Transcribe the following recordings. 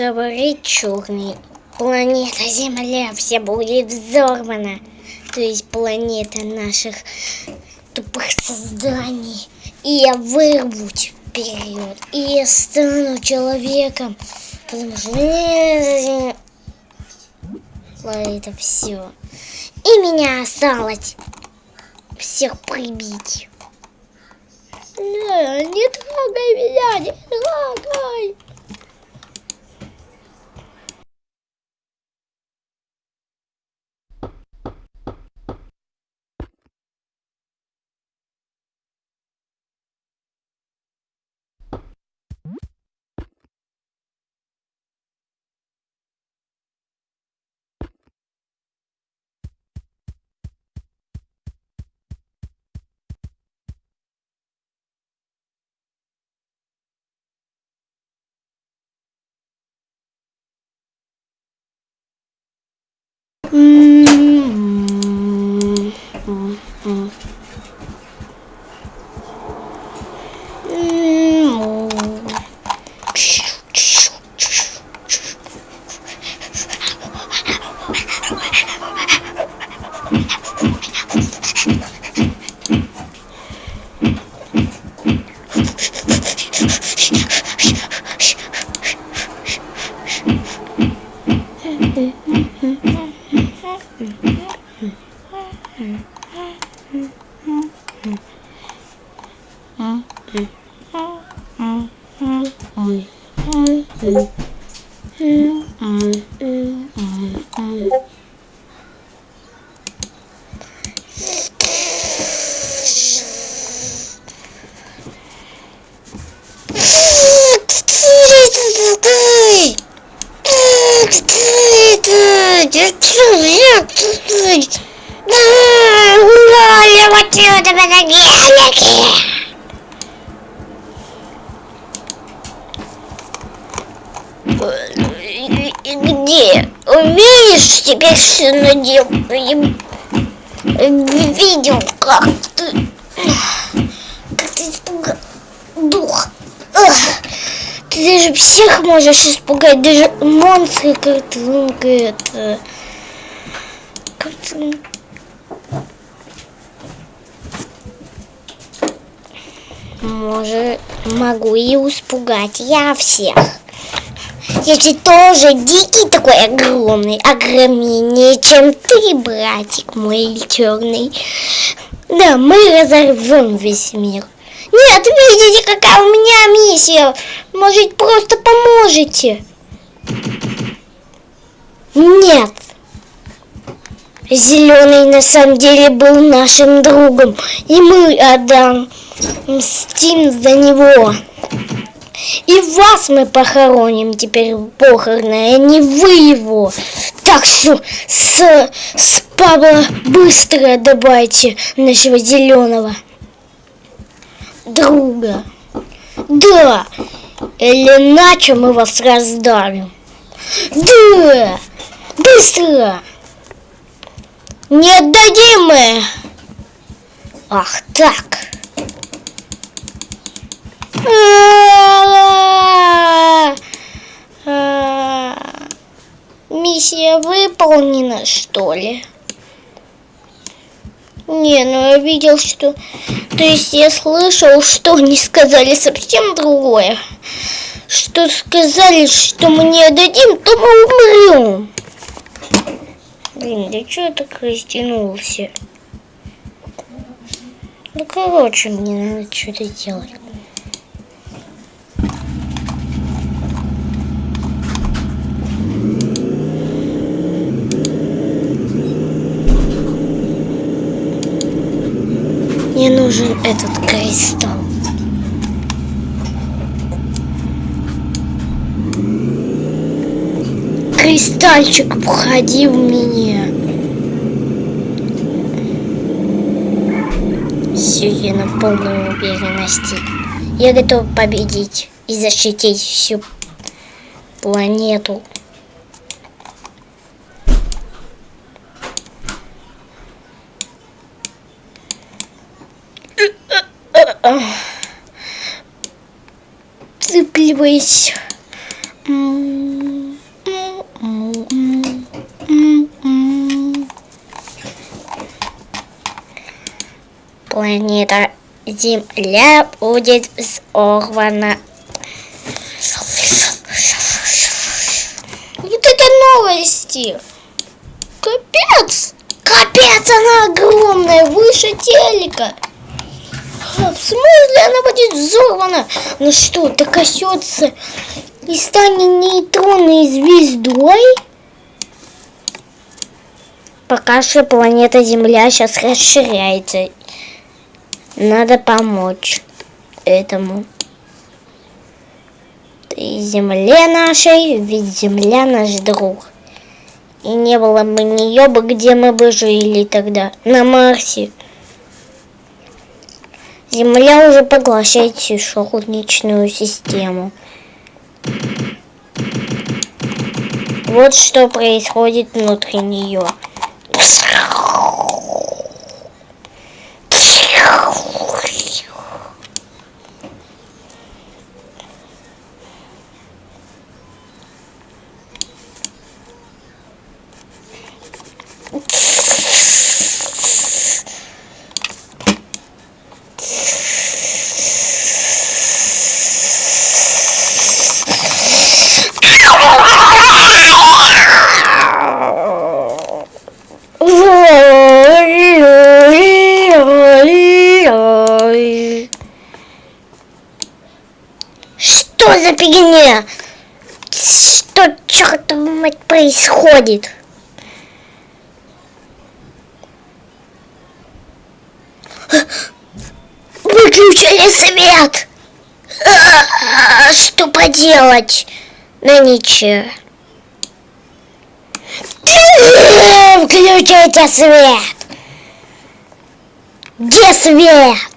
говорит черный, планета Земля вся будет взорвана. То есть планета наших тупых созданий. И я вырвусь вперед. И я стану человеком. Потому что это все. И меня осталось всех прибить. Не, не трогай меня, не трогай. 嗯。Гуляли отсюда на гелике! Где? Теперь все надел. Видел, как ты... Как ты испугал дух. Ты даже всех можешь испугать, даже монстры как-то, ну, это... Как-то... Может, могу и испугать я всех. Если тоже дикий такой огромный, огромнее, чем ты, братик мой черный. Да, мы разорвем весь мир. Нет, видите, какая у меня миссия. Может, просто поможете? Нет. Зеленый на самом деле был нашим другом, и мы отдам мстим за него. И вас мы похороним теперь похороны, а не вы его. Так что с, с Павла быстро добавьте нашего зеленого друга. Да, или иначе мы вас раздавим. Да, быстро. Не отдадим мы. Ах так. Миссия выполнена, что ли? Не, ну я видел, что... То есть я слышал, что они сказали совсем другое. Что сказали, что мы не отдадим, то мы умрем. Блин, да что я так растянулся? Ну, короче, мне надо что-то делать. Мне нужен этот кристалл. Кристальчик входи в меня. Все, я на полной уверенности. Я готов победить и защитить всю планету. цыпливаюсь. Планета Земля будет взорвана. Вот это новости. Капец! Капец, она огромная, выше телека. В смысле она будет взорвана? Ну что, докосется и станет нейтронной звездой? Пока что планета Земля сейчас расширяется. Надо помочь этому. И Земле нашей, ведь Земля наш друг. И не было бы нее бы, где мы бы жили тогда, на Марсе. Земля уже поглощает всю солнечную систему. Вот что происходит внутри нее. Фигня? Что, черт мать, происходит? Выключили свет! Что поделать? Ну ничего. Включите свет! Где свет?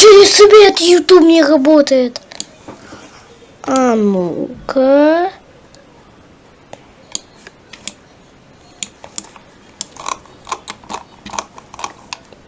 Выключили свет, YouTube не работает. А ну-ка.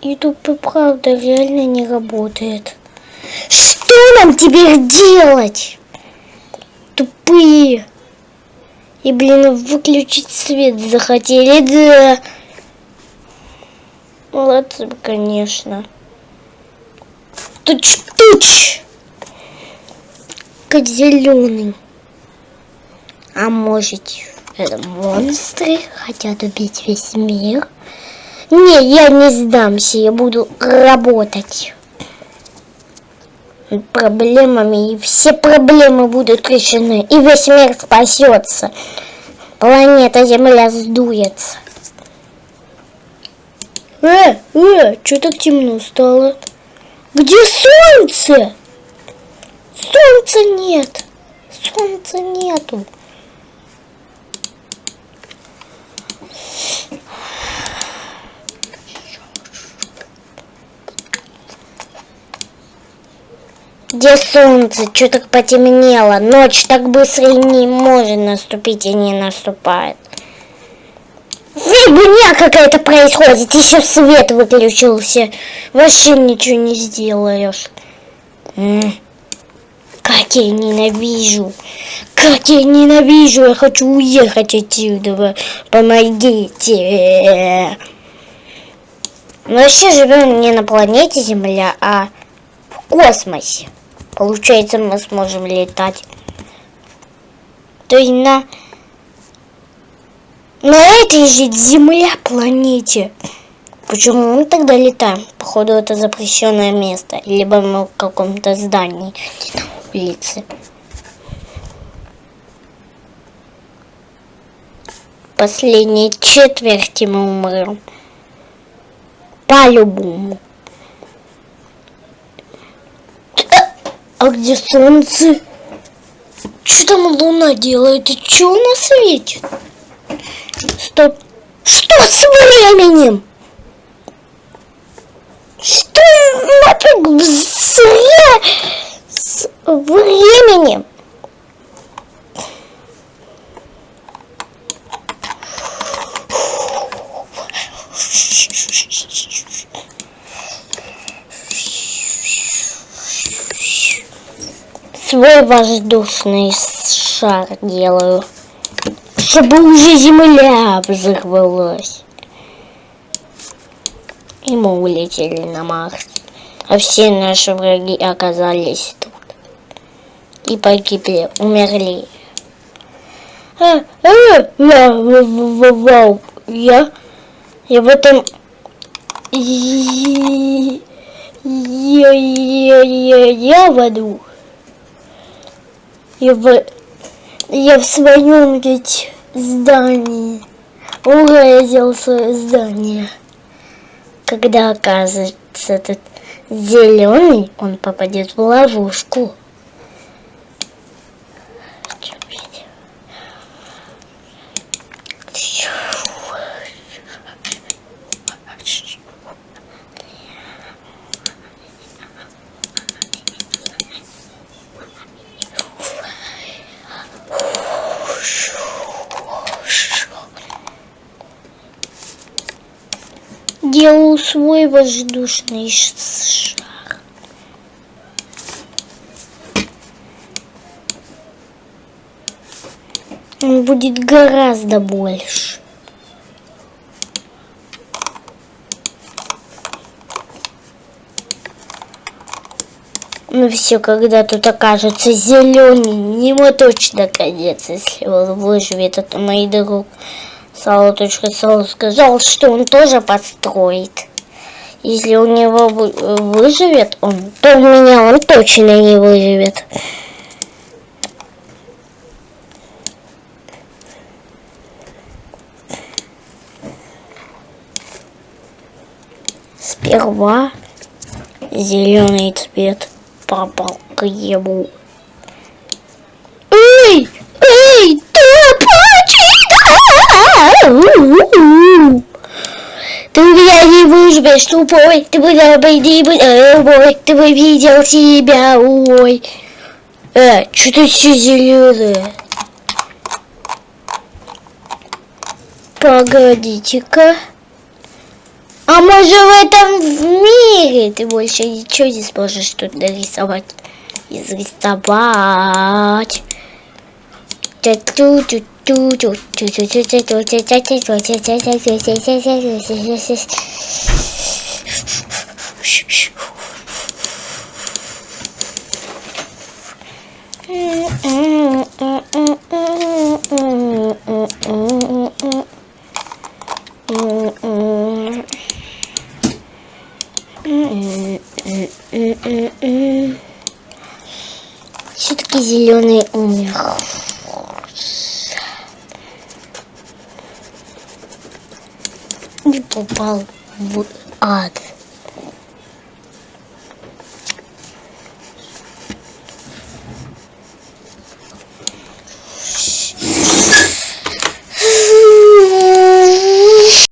YouTube правда реально не работает. Что нам теперь делать? Тупые. И, блин, выключить свет захотели, да. Молодцы, конечно. Туч-туч. Как зеленый. А может, это монстры хотят убить весь мир? Не, я не сдамся, я буду работать. Проблемами, и все проблемы будут решены, и весь мир спасется. Планета Земля сдуется. Э, э, что так темно стало? Где солнце? Солнца нет. Солнца нету. Где солнце? Что так потемнело? Ночь так быстро и не может наступить и не наступает. Фигня какая-то происходит. Еще свет выключился. Вообще ничего не сделаешь. Как я ненавижу. Как я ненавижу. Я хочу уехать отсюда. Помогите. Мы вообще живем не на планете Земля, а в космосе. Получается, мы сможем летать. То есть на, на этой же Земля планете. Почему мы тогда летаем? Походу, это запрещенное место. Либо мы в каком-то здании на улице. Последние четверти мы умрем. По-любому. А где солнце? Что там луна делает? И что она светит? Стоп. Что с временем? Что нафиг зря с временем? Свой воздушный шар делаю. Чтобы уже земля взорвалась. И мы улетели на Марс. А все наши враги оказались тут. И погибли, умерли. А, а, я, я, я в этом... Я, я, я, я в аду. Я в, я в своем ведь здании. Уразил свое здание. Когда оказывается этот зеленый, он попадет в ловушку. Свой воздушный шар. Он будет гораздо больше. Ну все, когда тут окажется зеленый, ему точно конец, если он выживет от моих друг. Сало.сало сказал, что он тоже построит. Если у него выживет он, то у меня он точно не выживет. Сперва зеленый цвет попал к ему. Ты не выживешь, тупой, ты бы обойди бой, ты бы видел себя, ой. Э, что ты все зеленое? Погодите-ка. А может в этом мире ты больше ничего не сможешь тут нарисовать? Изрисовать. Ту-ту-ту. Все-таки зеленый умер. Попал в ад.